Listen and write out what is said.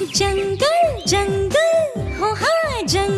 जंगल जंगल हो हाँ जंगल।